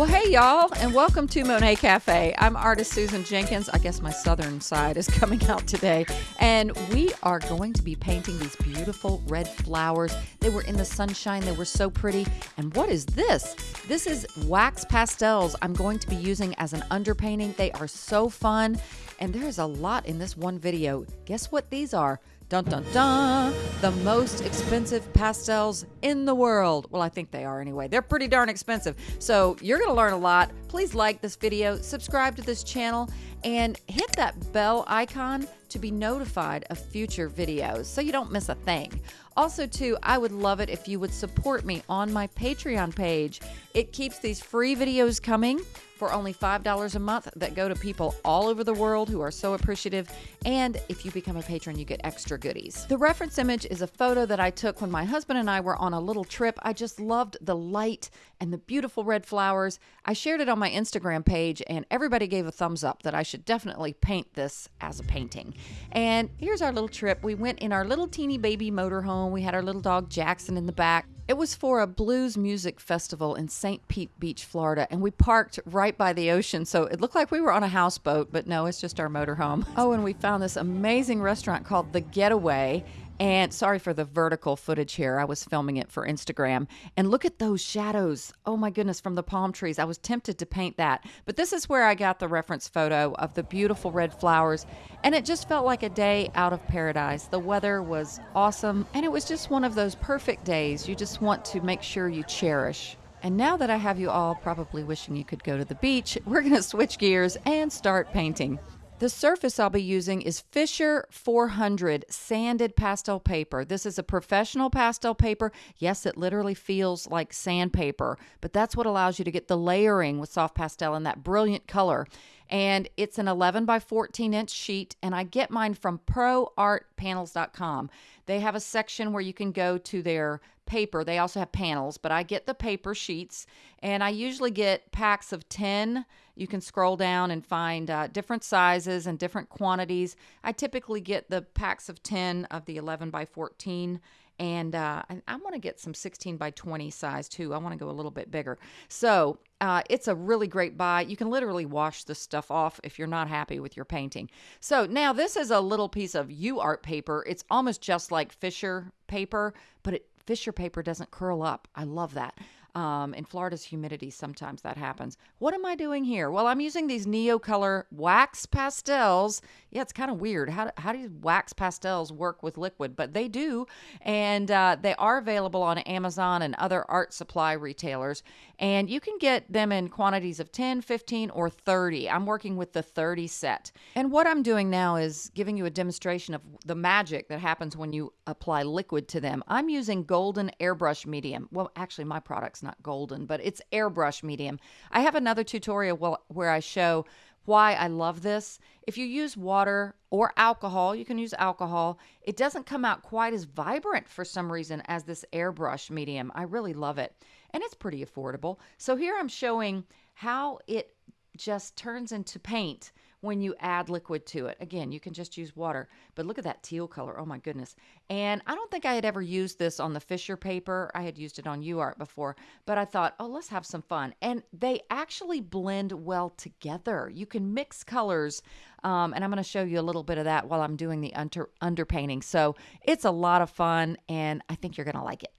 Well, hey, y'all, and welcome to Monet Cafe. I'm artist Susan Jenkins. I guess my southern side is coming out today. And we are going to be painting these beautiful red flowers. They were in the sunshine, they were so pretty. And what is this? This is wax pastels I'm going to be using as an underpainting. They are so fun, and there is a lot in this one video. Guess what these are? Dun dun dun! The most expensive pastels in the world. Well, I think they are anyway. They're pretty darn expensive. So you're going to learn a lot. Please like this video, subscribe to this channel, and hit that bell icon to be notified of future videos so you don't miss a thing. Also, too, I would love it if you would support me on my Patreon page. It keeps these free videos coming for only $5 a month that go to people all over the world who are so appreciative. And if you become a patron, you get extra goodies. The reference image is a photo that I took when my husband and I were on a little trip. I just loved the light and the beautiful red flowers. I shared it on my Instagram page, and everybody gave a thumbs up that I should definitely paint this as a painting. And here's our little trip. We went in our little teeny baby motorhome. We had our little dog Jackson in the back. It was for a blues music festival in St. Pete Beach, Florida, and we parked right by the ocean. So it looked like we were on a houseboat, but no, it's just our motorhome. Oh, and we found this amazing restaurant called The Getaway. And sorry for the vertical footage here. I was filming it for Instagram. And look at those shadows. Oh my goodness, from the palm trees. I was tempted to paint that. But this is where I got the reference photo of the beautiful red flowers. And it just felt like a day out of paradise. The weather was awesome. And it was just one of those perfect days you just want to make sure you cherish. And now that I have you all probably wishing you could go to the beach, we're going to switch gears and start painting. The surface I'll be using is Fisher 400 sanded pastel paper. This is a professional pastel paper. Yes, it literally feels like sandpaper, but that's what allows you to get the layering with soft pastel and that brilliant color. And it's an 11 by 14 inch sheet, and I get mine from proartpanels.com. They have a section where you can go to their paper. They also have panels, but I get the paper sheets, and I usually get packs of 10 you can scroll down and find uh, different sizes and different quantities. I typically get the packs of 10 of the 11 by 14 and uh, I, want to get some 16 by 20 size too. I want to go a little bit bigger. So uh, it's a really great buy. You can literally wash the stuff off if you're not happy with your painting. So now this is a little piece of UArt paper. It's almost just like Fisher paper, but it, Fisher paper doesn't curl up. I love that. Um, in Florida's humidity, sometimes that happens. What am I doing here? Well, I'm using these Neocolor wax pastels. Yeah, it's kind of weird. How, do how do wax pastels work with liquid? But they do. And uh, they are available on Amazon and other art supply retailers. And you can get them in quantities of 10, 15, or 30. I'm working with the 30 set. And what I'm doing now is giving you a demonstration of the magic that happens when you apply liquid to them. I'm using golden airbrush medium. Well, actually, my product's not golden, but it's airbrush medium. I have another tutorial where I show why I love this. If you use water or alcohol, you can use alcohol. It doesn't come out quite as vibrant for some reason as this airbrush medium. I really love it. And it's pretty affordable. So here I'm showing how it just turns into paint when you add liquid to it. Again, you can just use water, but look at that teal color. Oh my goodness. And I don't think I had ever used this on the Fisher paper. I had used it on UArt before, but I thought, oh, let's have some fun. And they actually blend well together. You can mix colors, um, and I'm going to show you a little bit of that while I'm doing the under underpainting. So it's a lot of fun, and I think you're going to like it.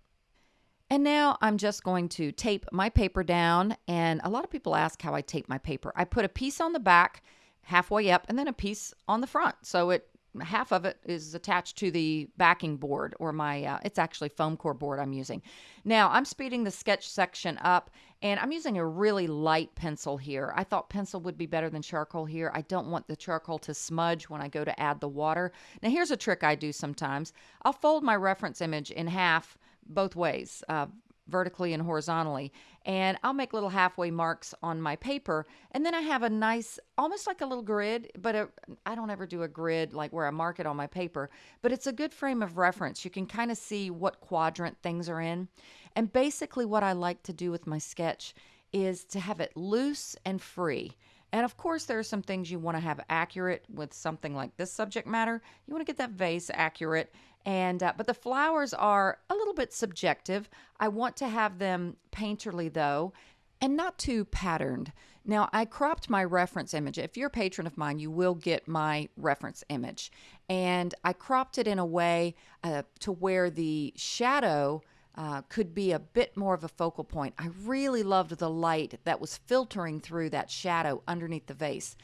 And now I'm just going to tape my paper down. And a lot of people ask how I tape my paper. I put a piece on the back halfway up and then a piece on the front. So it half of it is attached to the backing board or my uh, it's actually foam core board I'm using. Now I'm speeding the sketch section up and I'm using a really light pencil here. I thought pencil would be better than charcoal here. I don't want the charcoal to smudge when I go to add the water. Now here's a trick I do sometimes. I'll fold my reference image in half both ways, uh, vertically and horizontally. And I'll make little halfway marks on my paper. And then I have a nice, almost like a little grid, but I don't ever do a grid like where I mark it on my paper. But it's a good frame of reference. You can kind of see what quadrant things are in. And basically, what I like to do with my sketch is to have it loose and free. And of course, there are some things you want to have accurate with something like this subject matter. You want to get that vase accurate. And uh, but the flowers are a little bit subjective. I want to have them painterly though. and not too patterned. Now, I cropped my reference image. If you're a patron of mine, you will get my reference image. And I cropped it in a way uh, to where the shadow uh, could be a bit more of a focal point. I really loved the light that was filtering through that shadow underneath the vase.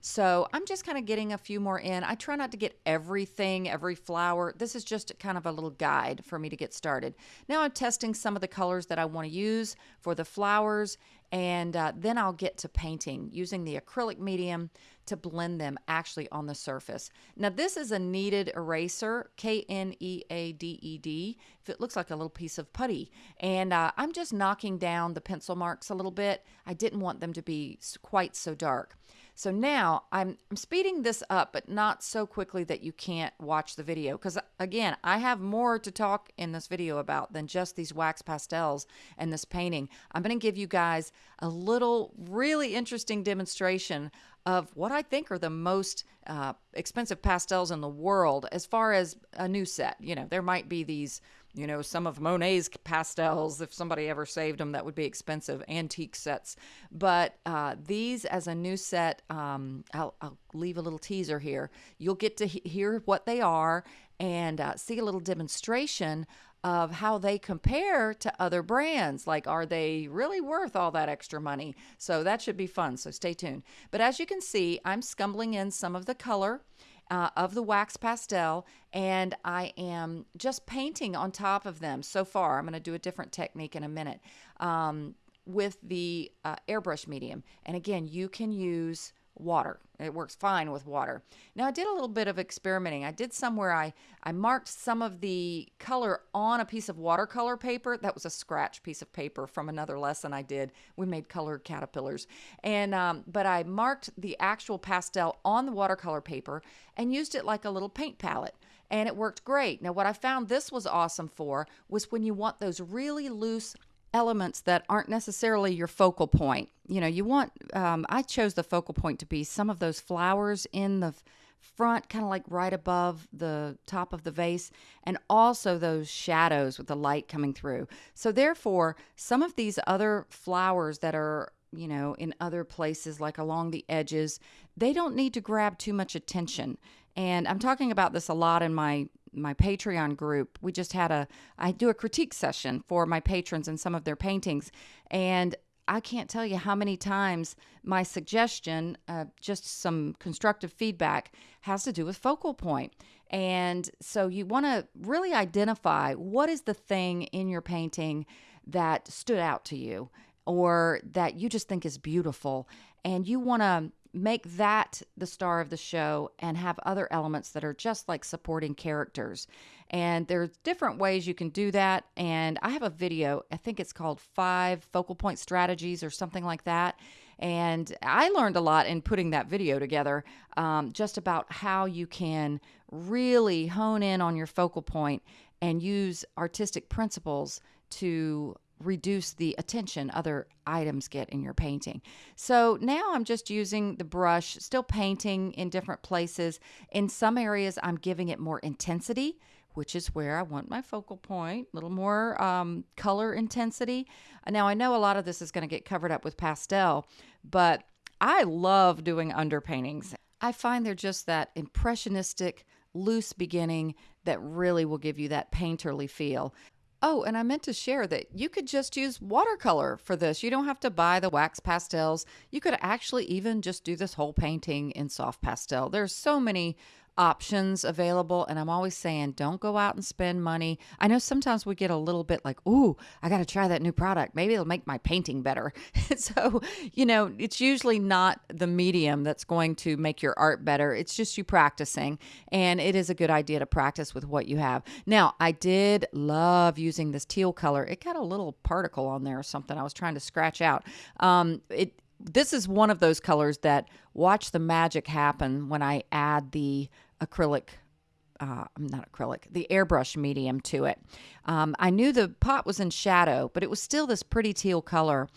So I'm just kind of getting a few more in. I try not to get everything, every flower. This is just kind of a little guide for me to get started. Now I'm testing some of the colors that I want to use for the flowers and uh, then I'll get to painting using the acrylic medium to blend them actually on the surface. Now this is a kneaded eraser, K-N-E-A-D-E-D. If it looks like a little piece of putty. And uh, I'm just knocking down the pencil marks a little bit. I didn't want them to be quite so dark. So now I'm, I'm speeding this up, but not so quickly that you can't watch the video. Because again, I have more to talk in this video about than just these wax pastels and this painting. I'm going to give you guys a little really interesting demonstration of what I think are the most uh, expensive pastels in the world as far as a new set. You know, there might be these you know, some of Monet's pastels, if somebody ever saved them, that would be expensive, antique sets. But uh, these, as a new set, um, I'll, I'll, leave a little teaser here. You'll get to he- hear what they are and uh, see a little demonstration of how they compare to other brands. Like, are they really worth all that extra money? So that should be fun. So stay tuned. But as you can see, I'm scumbling in some of the color uh, of the wax pastel and I am just painting on top of them so far. I'm going to do a different technique in a minute um, with the uh, airbrush medium. And again, you can use water. It works fine with water. Now I did a little bit of experimenting. I did somewhere I I marked some of the color on a piece of watercolor paper. That was a scratch piece of paper from another lesson I did. We made colored caterpillars, and um, but I marked the actual pastel on the watercolor paper and used it like a little paint palette and it worked great. Now, what I found this was awesome for was when you want those really loose elements that aren't necessarily your focal point. You know, you want, um, I chose the focal point to be some of those flowers in the front, kind of like right above the top of the vase, and also those shadows with the light coming through. So, therefore, some of these other flowers that are you know, in other places like along the edges, they don't need to grab too much attention. And I'm talking about this a lot in my my Patreon group. We just had a I do a critique session for my patrons and some of their paintings and I can't tell you how many times my suggestion, uh, just some constructive feedback, has to do with focal point. And so you want to really identify what is the thing in your painting that stood out to you or that you just think is beautiful. And you want to make that the star of the show and have other elements that are just like supporting characters. And there's different ways you can do that. And I have a video, I think it's called Five Focal Point Strategies or something like that. And I learned a lot in putting that video together um, just about how you can really hone in on your focal point and use artistic principles to reduce the attention other items get in your painting. So now I'm just using the brush, still painting in different places. In some areas, I'm giving it more intensity, which is where I want my focal point, a little more um, color intensity. Now, I know a lot of this is going to get covered up with pastel, but I love doing underpaintings. I find they're just that impressionistic, loose beginning that really will give you that painterly feel. Oh, and I meant to share that you could just use watercolor for this. You don't have to buy the wax pastels. You could actually even just do this whole painting in soft pastel. There's so many options available. And I'm always saying, don't go out and spend money. I know sometimes we get a little bit like, ooh, I got to try that new product. Maybe it'll make my painting better. so, you know, it's usually not the medium that's going to make your art better. It's just you practicing. And it is a good idea to practice with what you have. Now, I did love using this teal color. It got a little particle on there or something I was trying to scratch out. Um, it, this is one of those colors that watch the magic happen when I add the acrylic uh, not acrylic, the airbrush medium to it. Um, I knew the pot was in shadow, but it was still this pretty teal color.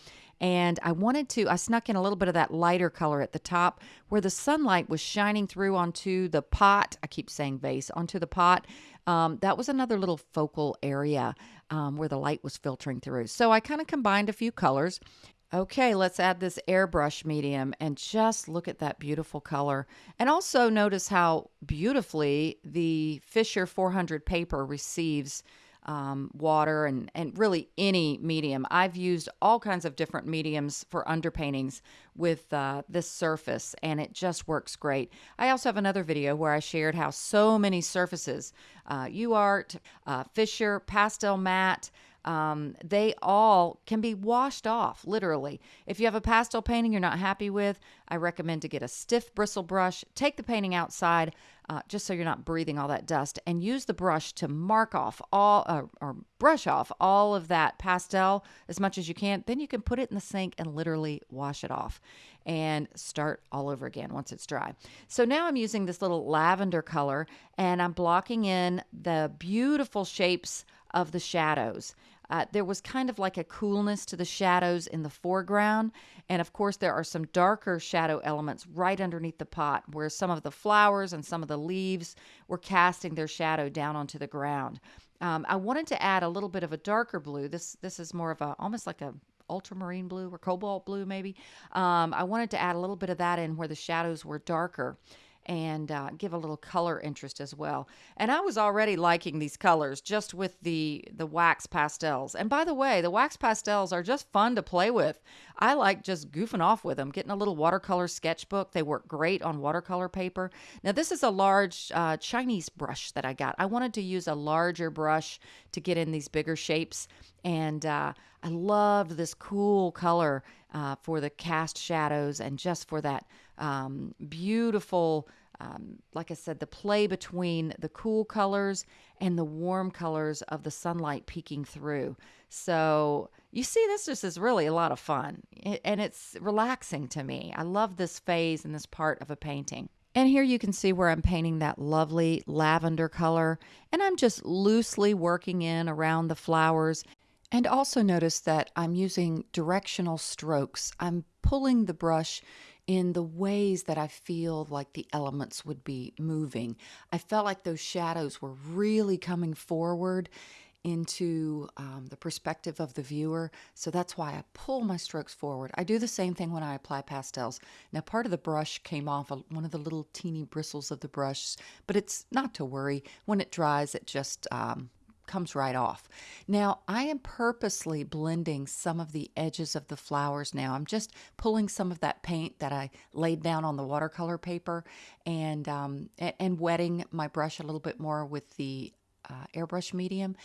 And I wanted to, I snuck in a little bit of that lighter color at the top where the sunlight was shining through onto the pot. I keep saying vase, onto the pot. Um, that was another little focal area um, where the light was filtering through. So I kind of combined a few colors Okay, let's add this airbrush medium and just look at that beautiful color. And also notice how beautifully the Fisher 400 paper receives um, water and, and really any medium. I've used all kinds of different mediums for underpaintings with uh, this surface and it just works great. I also have another video where I shared how so many surfaces, uh, UART, uh, Fisher, Pastelmat, um, they all can be washed off, literally. If you have a pastel painting you're not happy with, I recommend to get a stiff bristle brush, take the painting outside, uh, just so you're not breathing all that dust, and use the brush to mark off all, uh, or brush off all of that pastel as much as you can. Then you can put it in the sink and literally wash it off and start all over again once it's dry. So now I'm using this little lavender color and I'm blocking in the beautiful shapes of the shadows. Uh, there was kind of like a coolness to the shadows in the foreground. And of course, there are some darker shadow elements right underneath the pot where some of the flowers and some of the leaves were casting their shadow down onto the ground. Um, I wanted to add a little bit of a darker blue. This this is more of a almost like a ultramarine blue or cobalt blue maybe. Um, I wanted to add a little bit of that in where the shadows were darker and uh, give a little color interest as well. And I was already liking these colors just with the the wax pastels. And by the way, the wax pastels are just fun to play with. I like just goofing off with them, getting a little watercolor sketchbook. They work great on watercolor paper. Now this is a large uh, Chinese brush that I got. I wanted to use a larger brush to get in these bigger shapes, and uh, I loved this cool color uh, for the cast shadows and just for that um, beautiful, um, like I said, the play between the cool colors and the warm colors of the sunlight peeking through. So you see, this just is really a lot of fun and it's relaxing to me. I love this phase and this part of a painting. And here you can see where I'm painting that lovely lavender color. And I'm just loosely working in around the flowers and also notice that I'm using directional strokes. I'm pulling the brush in the ways that I feel like the elements would be moving. I felt like those shadows were really coming forward into um, the perspective of the viewer. So that's why I pull my strokes forward. I do the same thing when I apply pastels. Now, part of the brush came off one of the little teeny bristles of the brush, but it's not to worry. When it dries, it just um, comes right off. Now, I am purposely blending some of the edges of the flowers now. I'm just pulling some of that paint that I laid down on the watercolor paper and, um, and wetting my brush a little bit more with the uh, airbrush medium.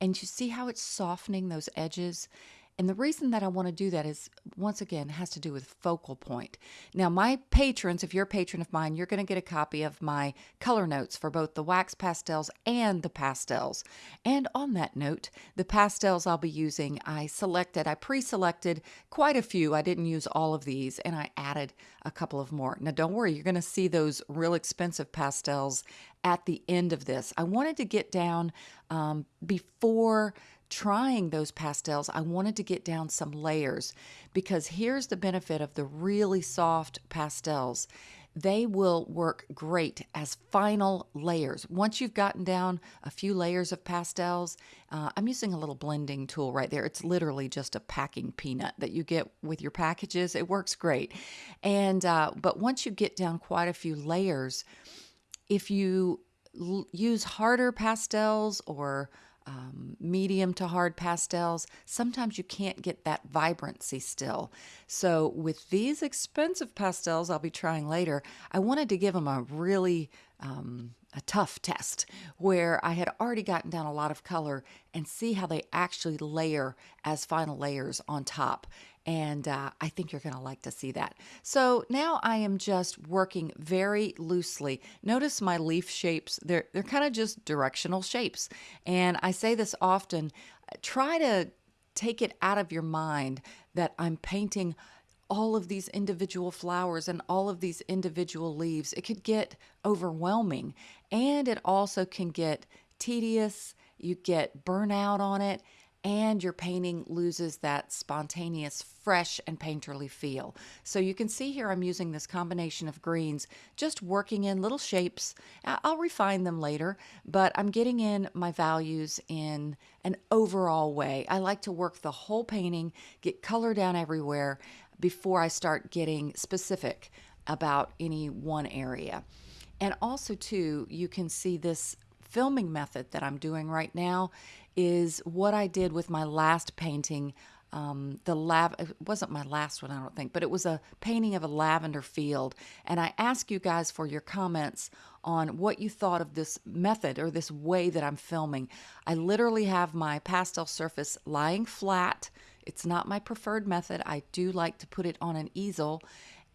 And you see how it's softening those edges? And the reason that I want to do that is, once again, has to do with focal point. Now, my patrons, if you're a patron of mine, you're going to get a copy of my color notes for both the wax pastels and the pastels. And on that note, the pastels I'll be using, I selected, I pre selected quite a few. I didn't use all of these, and I added a couple of more. Now, don't worry, you're going to see those real expensive pastels at the end of this. I wanted to get down um, before trying those pastels, I wanted to get down some layers because here's the benefit of the really soft pastels. They will work great as final layers. Once you've gotten down a few layers of pastels, uh, I'm using a little blending tool right there. It's literally just a packing peanut that you get with your packages. It works great. And, uh, but once you get down quite a few layers, if you use harder pastels or um, medium to hard pastels, sometimes you can't get that vibrancy still. So, with these expensive pastels I'll be trying later, I wanted to give them a really um, a tough test where I had already gotten down a lot of color and see how they actually layer as final layers on top. And uh, I think you're going to like to see that. So now I am just working very loosely. Notice my leaf shapes, they're, they're kind of just directional shapes. And I say this often try to take it out of your mind that I'm painting all of these individual flowers and all of these individual leaves. It could get overwhelming and it also can get tedious. You get burnout on it. And your painting loses that spontaneous, fresh, and painterly feel. So you can see here I'm using this combination of greens, just working in little shapes. I'll refine them later, but I'm getting in my values in an overall way. I like to work the whole painting, get color down everywhere before I start getting specific about any one area. And also, too, you can see this filming method that I'm doing right now is what I did with my last painting. Um, the lav it wasn't my last one, I don't think, but it was a painting of a lavender field. And I ask you guys for your comments on what you thought of this method or this way that I'm filming. I literally have my pastel surface lying flat. It's not my preferred method. I do like to put it on an easel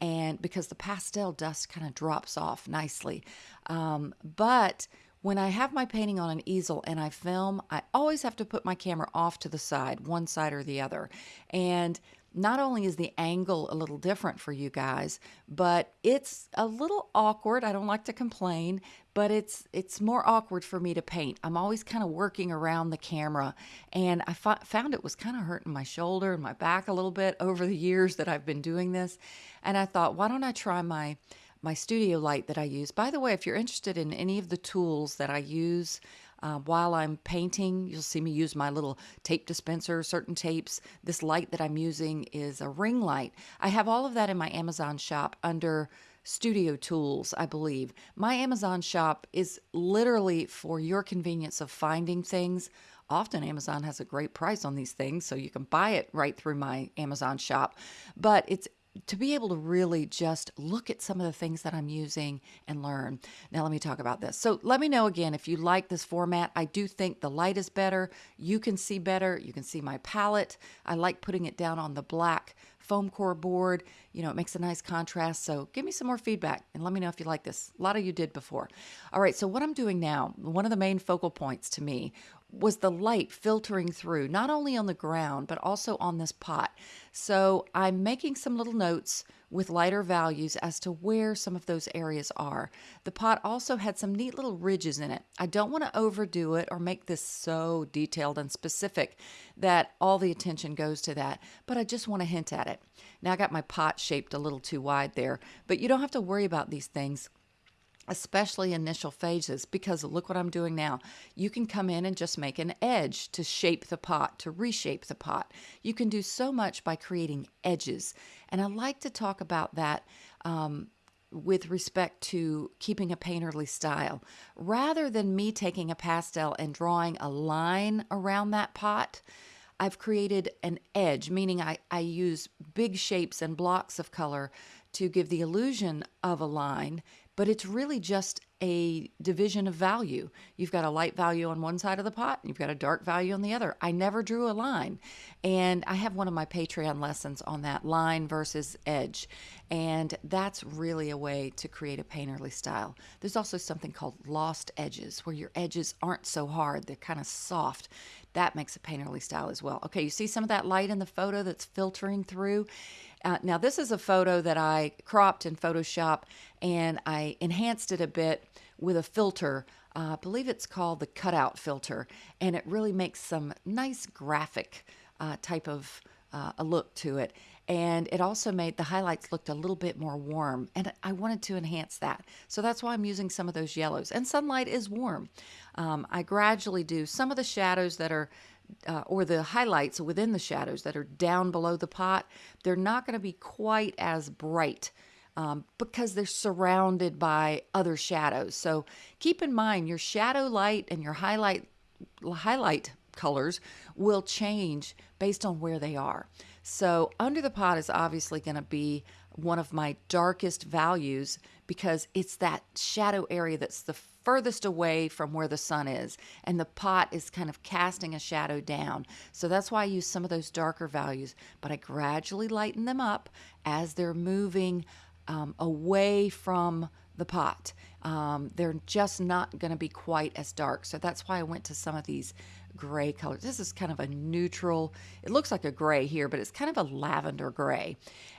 and because the pastel dust kind of drops off nicely. Um, but when I have my painting on an easel and I film, I always have to put my camera off to the side, one side or the other. And not only is the angle a little different for you guys, but it's a little awkward. I don't like to complain, but it's it's more awkward for me to paint. I'm always kind of working around the camera, and I found it was kind of hurting my shoulder and my back a little bit over the years that I've been doing this. And I thought, why don't I try my my studio light that I use. By the way, if you're interested in any of the tools that I use uh, while I'm painting, you'll see me use my little tape dispenser, certain tapes. This light that I'm using is a ring light. I have all of that in my Amazon shop under studio tools, I believe. My Amazon shop is literally for your convenience of finding things. Often Amazon has a great price on these things, so you can buy it right through my Amazon shop. But it's to be able to really just look at some of the things that I'm using and learn. Now, let me talk about this. So, let me know again if you like this format. I do think the light is better. You can see better. You can see my palette. I like putting it down on the black foam core board. You know, it makes a nice contrast. So, give me some more feedback and let me know if you like this. A lot of you did before. All right, so what I'm doing now, one of the main focal points to me was the light filtering through, not only on the ground, but also on this pot. So I'm making some little notes with lighter values as to where some of those areas are. The pot also had some neat little ridges in it. I don't want to overdo it or make this so detailed and specific that all the attention goes to that, but I just want to hint at it. Now I got my pot shaped a little too wide there, but you don't have to worry about these things especially initial phases, because look what I'm doing now. You can come in and just make an edge to shape the pot, to reshape the pot. You can do so much by creating edges. And I like to talk about that um, with respect to keeping a painterly style. Rather than me taking a pastel and drawing a line around that pot, I've created an edge, meaning I, I use big shapes and blocks of color to give the illusion of a line but it's really just a division of value. You've got a light value on one side of the pot, and you've got a dark value on the other. I never drew a line. And I have one of my Patreon lessons on that line versus edge. And that's really a way to create a painterly style. There's also something called lost edges, where your edges aren't so hard, they're kind of soft. That makes a painterly style as well. Okay, you see some of that light in the photo that's filtering through? Uh, now, this is a photo that I cropped in Photoshop and I enhanced it a bit with a filter. Uh, I believe it's called the cutout filter, and it really makes some nice graphic uh, type of uh, a look to it. And it also made the highlights looked a little bit more warm, and I wanted to enhance that. So that's why I'm using some of those yellows. And sunlight is warm. Um, I gradually do some of the shadows that are uh, or the highlights within the shadows that are down below the pot, they're not going to be quite as bright um, because they're surrounded by other shadows. So keep in mind your shadow light and your highlight highlight colors will change based on where they are. So under the pot is obviously going to be one of my darkest values because it's that shadow area that's the furthest away from where the sun is, and the pot is kind of casting a shadow down. So that's why I use some of those darker values, but I gradually lighten them up as they're moving um, away from the pot. Um, they're just not going to be quite as dark. So that's why I went to some of these gray colors. This is kind of a neutral, it looks like a gray here, but it's kind of a lavender gray.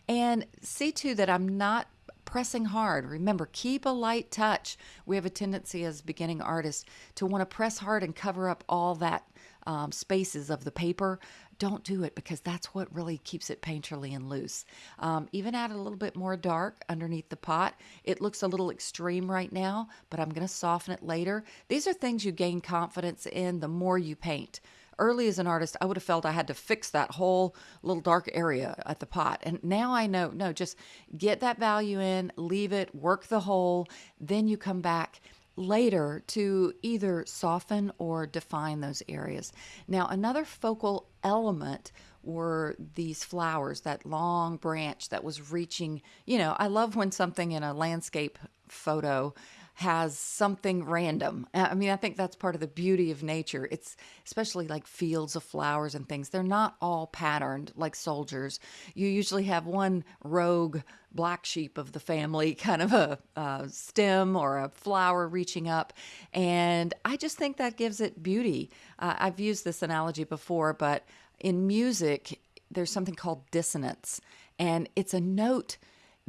And see too that I'm not pressing hard. Remember, keep a light touch. We have a tendency as beginning artists to want to press hard and cover up all that um, spaces of the paper, don't do it because that's what really keeps it painterly and loose. Um, even add a little bit more dark underneath the pot. It looks a little extreme right now, but I'm going to soften it later. These are things you gain confidence in the more you paint early as an artist, I would have felt I had to fix that whole little dark area at the pot. And now I know, no, just get that value in, leave it, work the whole, then you come back later to either soften or define those areas. Now, another focal element were these flowers, that long branch that was reaching. You know, I love when something in a landscape photo has something random. I mean, I think that's part of the beauty of nature. It's especially like fields of flowers and things. They're not all patterned like soldiers. You usually have one rogue black sheep of the family, kind of a, a stem or a flower reaching up. And I just think that gives it beauty. Uh, I've used this analogy before, but in music, there's something called dissonance, and it's a note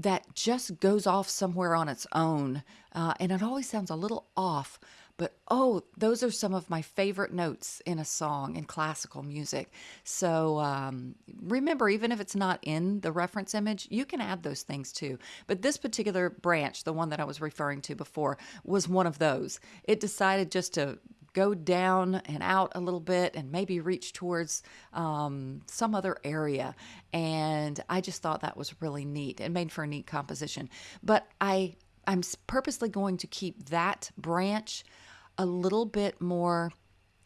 that just goes off somewhere on its own. Uh, and it always sounds a little off, but oh, those are some of my favorite notes in a song in classical music. So um, remember, even if it's not in the reference image, you can add those things too. But this particular branch, the one that I was referring to before, was one of those. It decided just to go down and out a little bit and maybe reach towards um, some other area. And I just thought that was really neat and made for a neat composition. But I, I'm purposely going to keep that branch a little bit more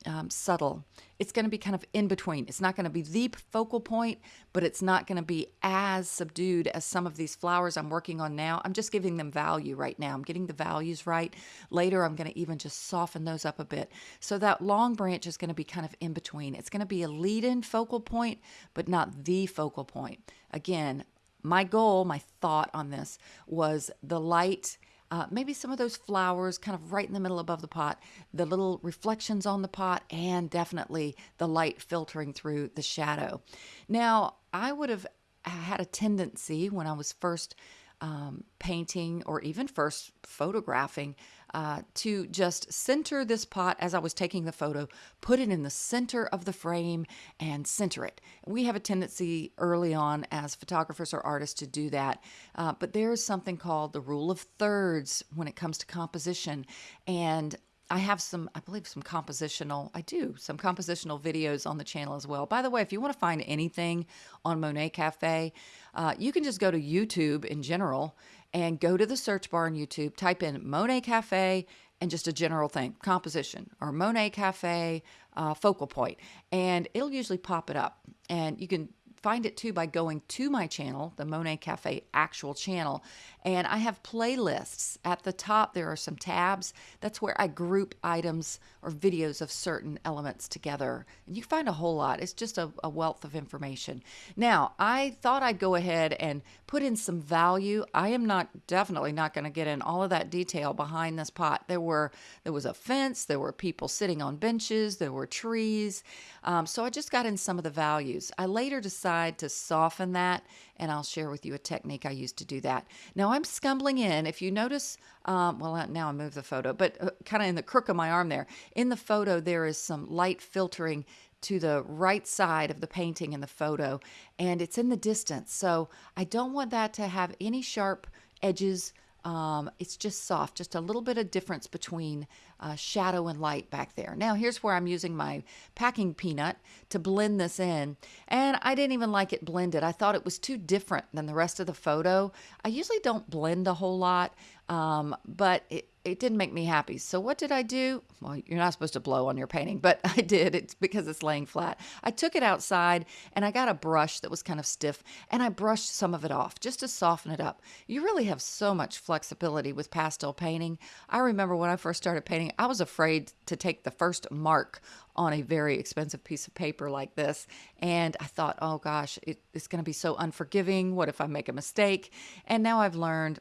um, subtle. It's going to be kind of in between. It's not going to be the focal point, but it's not going to be as subdued as some of these flowers I'm working on now. I'm just giving them value right now. I'm getting the values right. Later, I'm going to even just soften those up a bit. So that long branch is going to be kind of in between. It's going to be a lead in focal point, but not the focal point. Again, my goal, my thought on this was the light uh, maybe some of those flowers kind of right in the middle above the pot, the little reflections on the pot, and definitely the light filtering through the shadow. Now, I would have had a tendency when I was first um, painting or even first photographing uh, to just center this pot as I was taking the photo, put it in the center of the frame and center it. We have a tendency early on as photographers or artists to do that, uh, but there's something called the rule of thirds when it comes to composition. And I have some, I believe, some compositional, I do, some compositional videos on the channel as well. By the way, if you want to find anything on Monet Cafe, uh, you can just go to YouTube in general and go to the search bar on YouTube, type in Monet Cafe and just a general thing, composition or Monet Cafe uh, focal point, and it'll usually pop it up. And you can find it too by going to my channel, the Monet Cafe actual channel. And I have playlists. At the top, there are some tabs. That's where I group items or videos of certain elements together. And you find a whole lot. It's just a, a wealth of information. Now, I thought I'd go ahead and put in some value. I am not definitely not going to get in all of that detail behind this pot. There were there was a fence, there were people sitting on benches, there were trees. Um, so I just got in some of the values. I later decided to soften that, and I'll share with you a technique I used to do that. Now I'm scumbling in. If you notice, um, well, now I move the photo, but uh, kind of in the crook of my arm there. In the photo, there is some light filtering to the right side of the painting in the photo, and it's in the distance. So I don't want that to have any sharp edges um, it's just soft, just a little bit of difference between uh, shadow and light back there. Now here's where I'm using my packing peanut to blend this in. And I didn't even like it blended. I thought it was too different than the rest of the photo. I usually don't blend a whole lot, um, but it, it didn't make me happy. So what did I do? Well, you're not supposed to blow on your painting, but I did. It's because it's laying flat. I took it outside and I got a brush that was kind of stiff and I brushed some of it off just to soften it up. You really have so much flexibility with pastel painting. I remember when I first started painting, I was afraid to take the first mark on a very expensive piece of paper like this. And I thought, oh gosh, it, it's going to be so unforgiving. What if I make a mistake? And now I've learned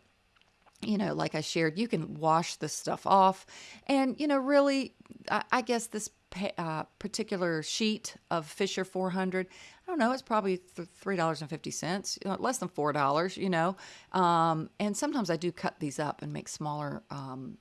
you know, like I shared, you can wash this stuff off. And, you know, really, I, I guess this uh, particular sheet of Fisher 400, I don't know, it's probably $3.50, you know, less than $4, you know. Um, and sometimes I do cut these up and make smaller um,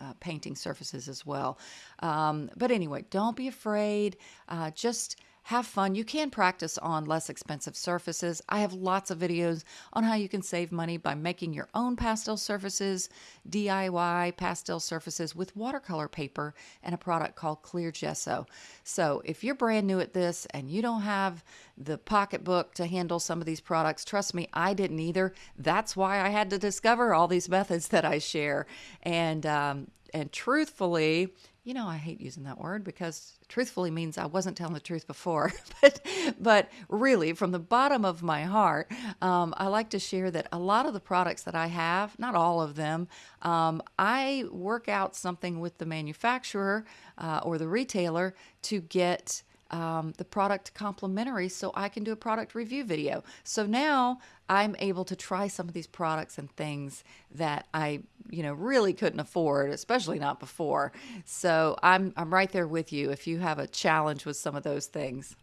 uh, painting surfaces as well. Um, but anyway, don't be afraid. Uh, just have fun. You can practice on less expensive surfaces. I have lots of videos on how you can save money by making your own pastel surfaces, DIY pastel surfaces with watercolor paper and a product called Clear Gesso. So if you're brand new at this and you don't have the pocketbook to handle some of these products, trust me, I didn't either. That's why I had to discover all these methods that I share. And um, and truthfully, you know, I hate using that word because truthfully means I wasn't telling the truth before. but, but really, from the bottom of my heart, um, I like to share that a lot of the products that I have, not all of them, um, I work out something with the manufacturer uh, or the retailer to get um, the product complimentary so I can do a product review video. So now I'm able to try some of these products and things that I, you know, really couldn't afford, especially not before. So I'm I'm right there with you if you have a challenge with some of those things.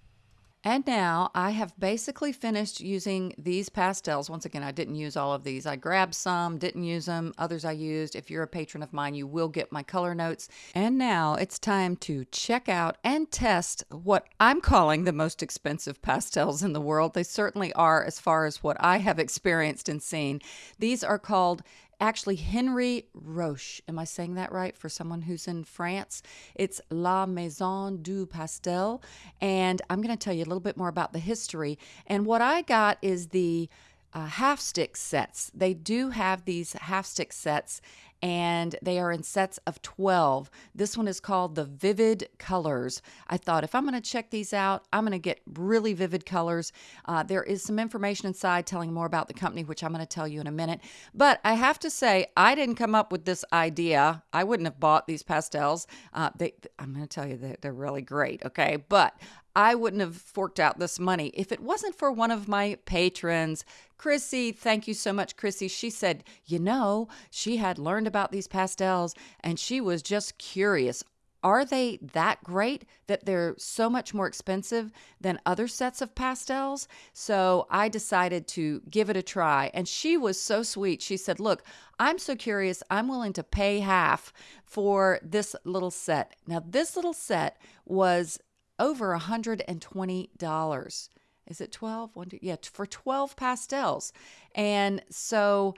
And now I have basically finished using these pastels. Once again, I didn't use all of these. I grabbed some, didn't use them. Others I used. If you're a patron of mine, you will get my color notes. And now it's time to check out and test what I'm calling the most expensive pastels in the world. They certainly are as far as what I have experienced and seen. These are called actually Henry Roche. Am I saying that right for someone who's in France? It's La Maison du Pastel. And I'm going to tell you a little bit more about the history. And what I got is the uh, half stick sets. They do have these half stick sets, and they are in sets of 12. This one is called the Vivid Colors. I thought if I'm going to check these out, I'm going to get really vivid colors. Uh, there is some information inside telling more about the company, which I'm going to tell you in a minute. But I have to say, I didn't come up with this idea. I wouldn't have bought these pastels. Uh, they, I'm going to tell you that they're really great, okay? But I wouldn't have forked out this money if it wasn't for one of my patrons, Chrissy. Thank you so much, Chrissy. She said, you know, she had learned about these pastels and she was just curious. Are they that great that they're so much more expensive than other sets of pastels? So I decided to give it a try. And she was so sweet. She said, Look, I'm so curious. I'm willing to pay half for this little set. Now, this little set was over $120. Is it 12? One, two, yeah, for 12 pastels. And so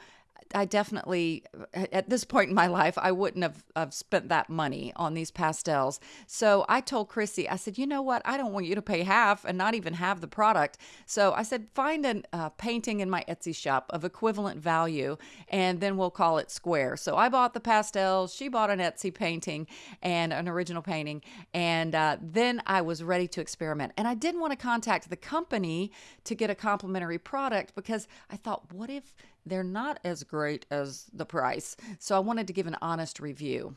I definitely, at this point in my life, I wouldn't have, have spent that money on these pastels. So I told Chrissy, I said, you know what? I don't want you to pay half and not even have the product. So I said, find a uh, painting in my Etsy shop of equivalent value, and then we'll call it square. So I bought the pastels. She bought an Etsy painting and an original painting. And uh, then I was ready to experiment. And I didn't want to contact the company to get a complimentary product because I thought, what if they're not as great as the price. So I wanted to give an honest review.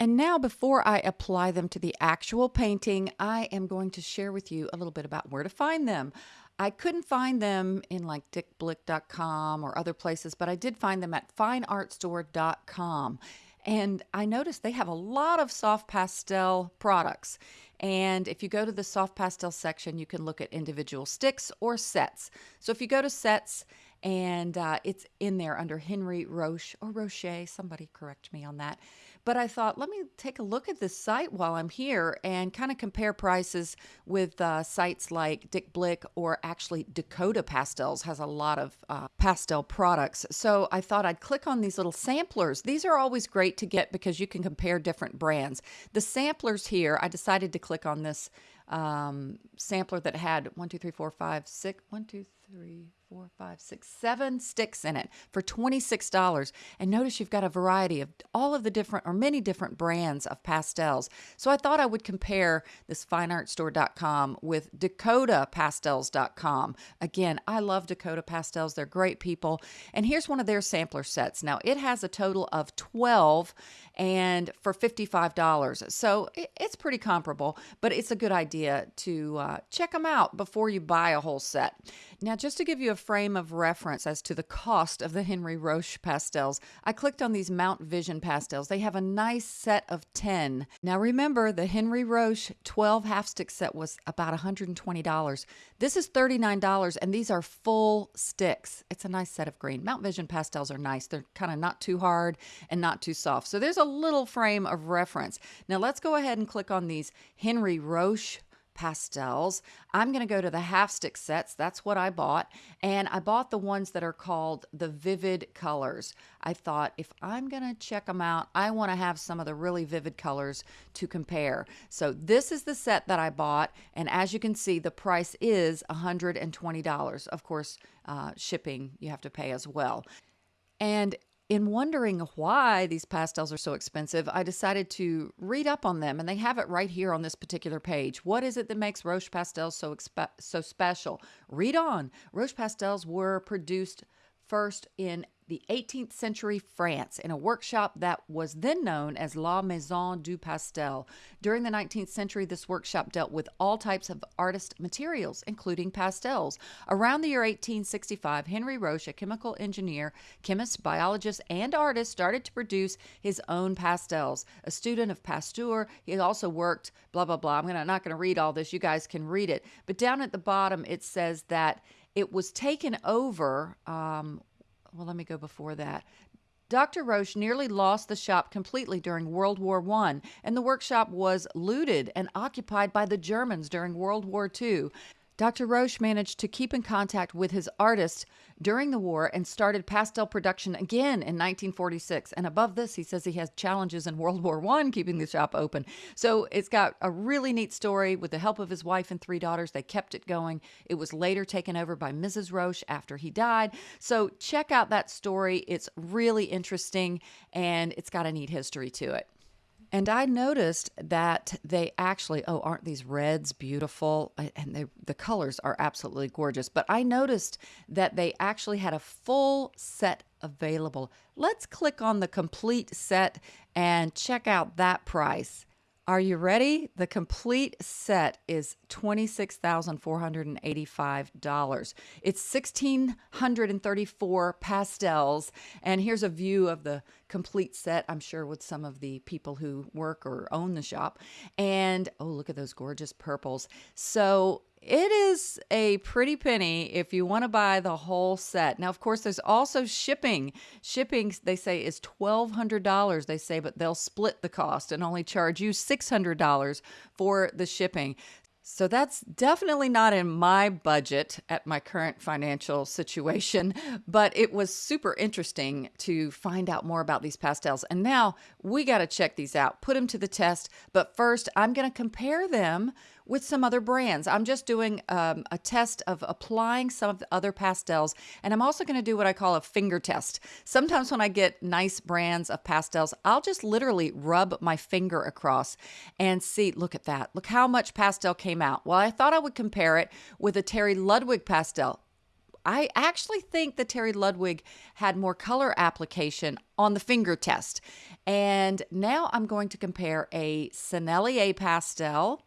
And now, before I apply them to the actual painting, I am going to share with you a little bit about where to find them. I couldn't find them in like dickblick.com or other places, but I did find them at fineartstore.com. And I noticed they have a lot of soft pastel products. And if you go to the soft pastel section, you can look at individual sticks or sets. So if you go to sets, and uh, it's in there under Henry Roche or Roche. Somebody correct me on that. But I thought, let me take a look at this site while I'm here and kind of compare prices with uh, sites like Dick Blick or actually Dakota Pastels has a lot of uh, pastel products. So I thought I'd click on these little samplers. These are always great to get because you can compare different brands. The samplers here, I decided to click on this um, sampler that had one, two, three, four, five, six, one, two, three, four, five, six, seven sticks in it for $26. And notice you've got a variety of all of the different or many different brands of pastels. So I thought I would compare this fineartstore.com with dakotapastels.com. Again, I love Dakota Pastels. They're great people. And here's one of their sampler sets. Now, it has a total of 12 and for $55. So it's pretty comparable, but it's a good idea to uh, check them out before you buy a whole set. Now, just to give you a frame of reference as to the cost of the Henry Roche pastels, I clicked on these Mount Vision pastels. They have a nice set of 10. Now remember, the Henry Roche 12 half stick set was about $120. This is $39, and these are full sticks. It's a nice set of green. Mount Vision pastels are nice. They're kind of not too hard and not too soft. So there's a little frame of reference. Now let's go ahead and click on these Henry Roche pastels. I'm going to go to the half stick sets. That's what I bought. And I bought the ones that are called the vivid colors. I thought if I'm going to check them out, I want to have some of the really vivid colors to compare. So this is the set that I bought. And as you can see, the price is $120. Of course, uh, shipping you have to pay as well. And in wondering why these pastels are so expensive, I decided to read up on them, and they have it right here on this particular page. What is it that makes Roche pastels so so special? Read on. Roche pastels were produced first in the 18th century France in a workshop that was then known as La Maison du Pastel. During the 19th century, this workshop dealt with all types of artist materials, including pastels. Around the year 1865, Henry Roche, a chemical engineer, chemist, biologist, and artist, started to produce his own pastels. A student of Pasteur, he also worked, blah, blah, blah. I'm gonna, not going to read all this. You guys can read it. But down at the bottom, it says that it was taken over. Um, well, let me go before that. Dr. Roche nearly lost the shop completely during World War I, and the workshop was looted and occupied by the Germans during World War II. Dr. Roche managed to keep in contact with his artists during the war and started pastel production again in 1946. And above this, he says he has challenges in World War I keeping the shop open. So it's got a really neat story. With the help of his wife and three daughters, they kept it going. It was later taken over by Mrs. Roche after he died. So check out that story. It's really interesting and it's got a neat history to it. And I noticed that they actually, oh, aren't these reds beautiful? And they, the colors are absolutely gorgeous. But I noticed that they actually had a full set available. Let's click on the complete set and check out that price. Are you ready? The complete set is $26,485. It's 1,634 pastels. And here's a view of the complete set, I'm sure, with some of the people who work or own the shop. And oh, look at those gorgeous purples. So it is a pretty penny if you want to buy the whole set. Now, of course, there's also shipping. Shipping, they say, is $1,200, they say, but they'll split the cost and only charge you $600 for the shipping. So that's definitely not in my budget at my current financial situation, but it was super interesting to find out more about these pastels. And now we got to check these out, put them to the test. But first, I'm going to compare them with some other brands. I'm just doing um, a test of applying some of the other pastels, and I'm also going to do what I call a finger test. Sometimes when I get nice brands of pastels, I'll just literally rub my finger across and see, look at that. Look how much pastel came out. Well, I thought I would compare it with a Terry Ludwig pastel. I actually think that Terry Ludwig had more color application on the finger test. And now I'm going to compare a Sennelier pastel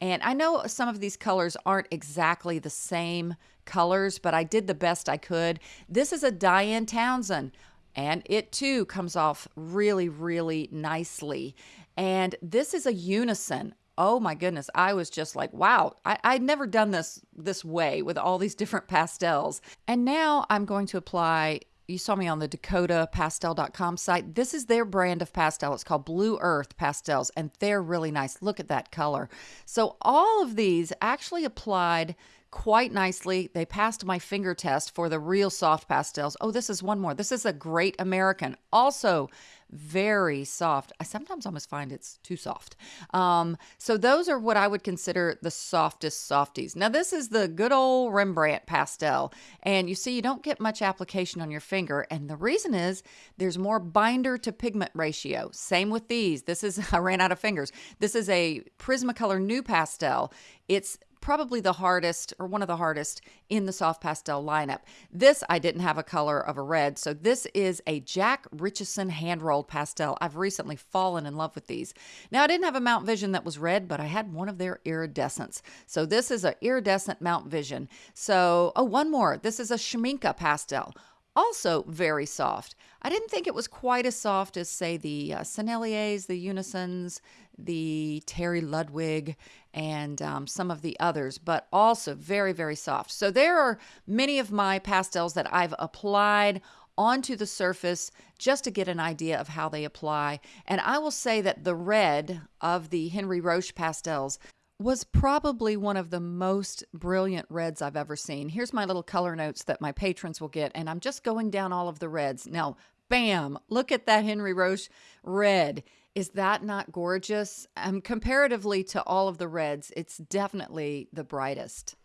and I know some of these colors aren't exactly the same colors, but I did the best I could. This is a Diane Townsend, and it too comes off really, really nicely. And this is a unison. Oh my goodness, I was just like, wow, I, I'd never done this this way with all these different pastels. And now I'm going to apply you saw me on the dakotapastel.com site. This is their brand of pastel. It's called Blue Earth Pastels, and they're really nice. Look at that color. So, all of these actually applied quite nicely. They passed my finger test for the real soft pastels. Oh, this is one more. This is a Great American. Also, very soft. I sometimes almost find it's too soft. Um, so those are what I would consider the softest softies. Now this is the good old Rembrandt pastel, and you see you don't get much application on your finger, and the reason is there's more binder to pigment ratio. Same with these. This is I ran out of fingers. This is a Prismacolor NuPastel. It's probably the hardest or one of the hardest in the soft pastel lineup. This I didn't have a color of a red, so this is a Jack Richardson hand rolled pastel. I've recently fallen in love with these. Now I didn't have a Mount Vision that was red, but I had one of their iridescents. So this is an iridescent Mount Vision. So, oh, one more. This is a Schmincke pastel also very soft. I didn't think it was quite as soft as, say, the uh, Senneliers, the Unisons, the Terry Ludwig, and um, some of the others, but also very, very soft. So there are many of my pastels that I've applied onto the surface just to get an idea of how they apply. And I will say that the red of the Henry Roche pastels was probably one of the most brilliant reds I've ever seen. Here's my little color notes that my patrons will get, and I'm just going down all of the reds. Now, bam, look at that Henry Roche red. Is that not gorgeous? Um, comparatively to all of the reds, it's definitely the brightest.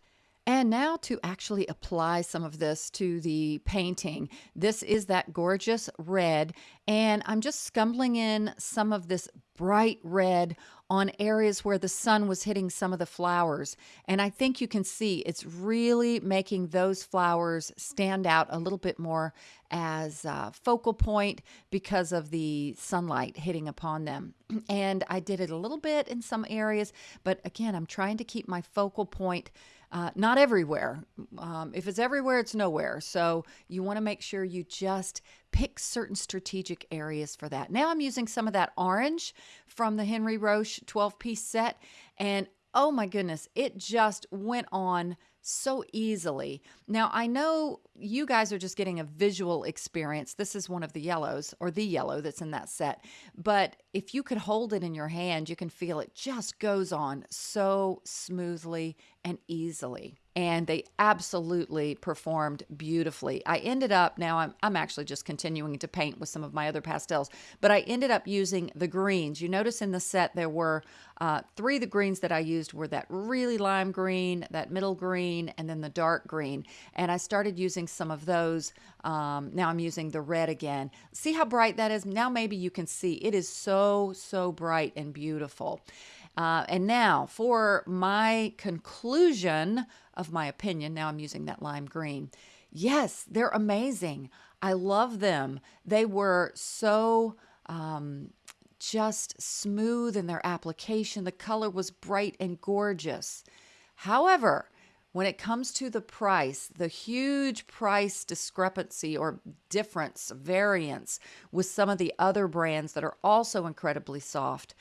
And now to actually apply some of this to the painting. This is that gorgeous red, and I'm just scumbling in some of this bright red on areas where the sun was hitting some of the flowers. And I think you can see it's really making those flowers stand out a little bit more as a focal point because of the sunlight hitting upon them. And I did it a little bit in some areas, but again, I'm trying to keep my focal point uh, not everywhere. Um, if it's everywhere, it's nowhere. So you want to make sure you just pick certain strategic areas for that. Now I'm using some of that orange from the Henry Roche 12 piece set. And oh my goodness, it just went on so easily. Now, I know you guys are just getting a visual experience. This is one of the yellows or the yellow that's in that set. But if you could hold it in your hand, you can feel it just goes on so smoothly and easily and they absolutely performed beautifully. I ended up now I'm I'm actually just continuing to paint with some of my other pastels, but I ended up using the greens. You notice in the set there were uh, three of the greens that I used were that really lime green, that middle green, and then the dark green. And I started using some of those. Um, now I'm using the red again. See how bright that is? Now maybe you can see it is so so bright and beautiful. Uh, and now for my conclusion of my opinion, now I'm using that lime green. Yes, they're amazing. I love them. They were so um, just smooth in their application. The color was bright and gorgeous. However, when it comes to the price, the huge price discrepancy or difference, variance with some of the other brands that are also incredibly soft,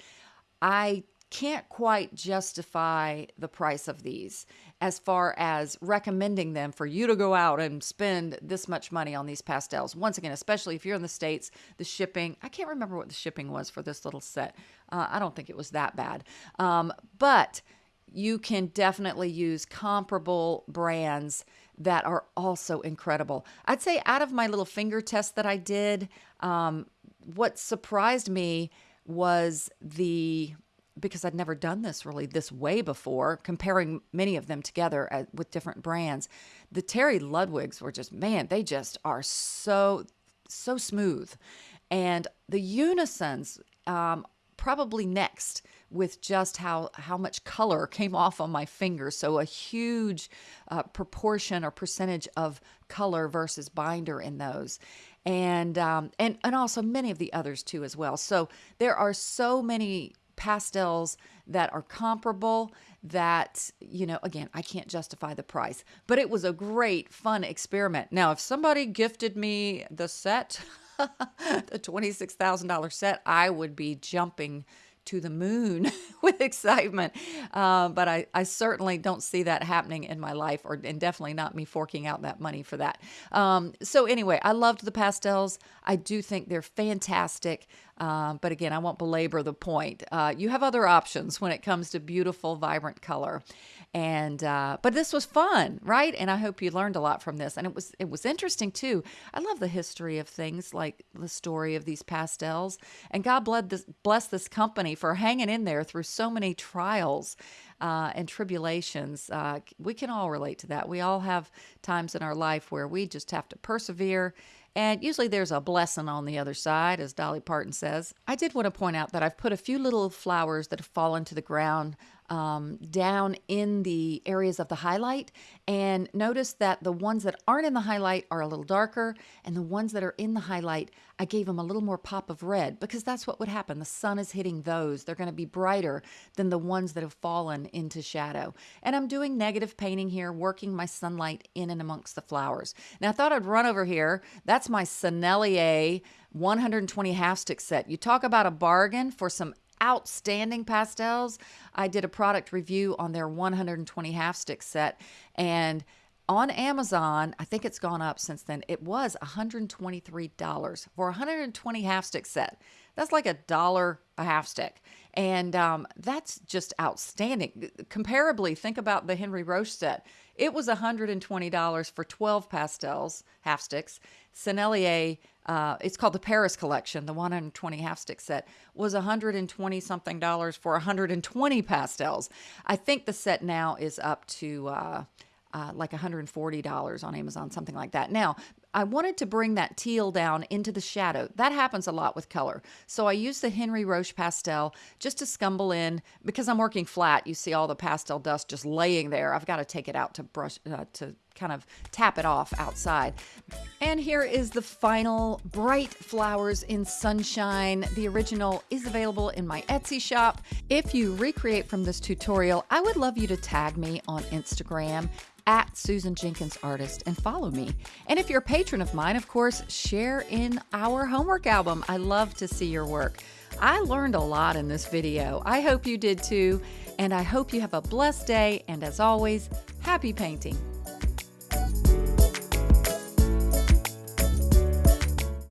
I can't quite justify the price of these as far as recommending them for you to go out and spend this much money on these pastels. Once again, especially if you're in the States, the shipping, I can't remember what the shipping was for this little set. Uh, I don't think it was that bad. Um, but you can definitely use comparable brands that are also incredible. I'd say out of my little finger test that I did, um, what surprised me was the because I'd never done this really this way before, comparing many of them together at, with different brands. The Terry Ludwigs were just, man, they just are so, so smooth. And the Unisons, um, probably next with just how how much color came off on my fingers so a huge uh, proportion or percentage of color versus binder in those and um, and and also many of the others too as well so there are so many pastels that are comparable that you know again i can't justify the price but it was a great fun experiment now if somebody gifted me the set the $26000 set i would be jumping to the moon with excitement. Uh, but I, I certainly don't see that happening in my life, or and definitely not me forking out that money for that. Um, so anyway, I loved the pastels. I do think they're fantastic. Uh, but again, I won't belabor the point. Uh, you have other options when it comes to beautiful, vibrant color and uh, but this was fun right and i hope you learned a lot from this and it was it was interesting too i love the history of things like the story of these pastels and god bless this, bless this company for hanging in there through so many trials uh, and tribulations. Uh, we can all relate to that. We all have times in our life where we just have to persevere and usually there's a blessing on the other side, as Dolly Parton says. I did want to point out that I've put a few little flowers that have fallen to the ground um, down in the areas of the highlight and notice that the ones that aren't in the highlight are a little darker and the ones that are in the highlight I gave them a little more pop of red because that's what would happen. The sun is hitting those. They're going to be brighter than the ones that have fallen into shadow. And I'm doing negative painting here, working my sunlight in and amongst the flowers. Now I thought I'd run over here. That's my Sennelier 120 half stick set. You talk about a bargain for some outstanding pastels. I did a product review on their 120 half stick set and on Amazon, I think it's gone up since then. It was $123 for 120 half stick set. That's like a dollar a half stick. And um, that's just outstanding. Comparably, think about the Henry Roche set. It was $120 for 12 pastels, half sticks. Sennelier, uh, it's called the Paris collection, the 120 half stick set, was 120 something dollars for 120 pastels. I think the set now is up to. Uh, uh, like $140 on Amazon, something like that. Now, I wanted to bring that teal down into the shadow. That happens a lot with color. So I used the Henry Roche pastel just to scumble in. Because I'm working flat, you see all the pastel dust just laying there. I've got to take it out to brush, uh, to kind of tap it off outside. And here is the final Bright Flowers in Sunshine. The original is available in my Etsy shop. If you recreate from this tutorial, I would love you to tag me on Instagram at Susan Jenkins Artist and follow me. And if you're a patron of mine, of course, share in our homework album. I love to see your work. I learned a lot in this video. I hope you did too. And I hope you have a blessed day. And as always, happy painting.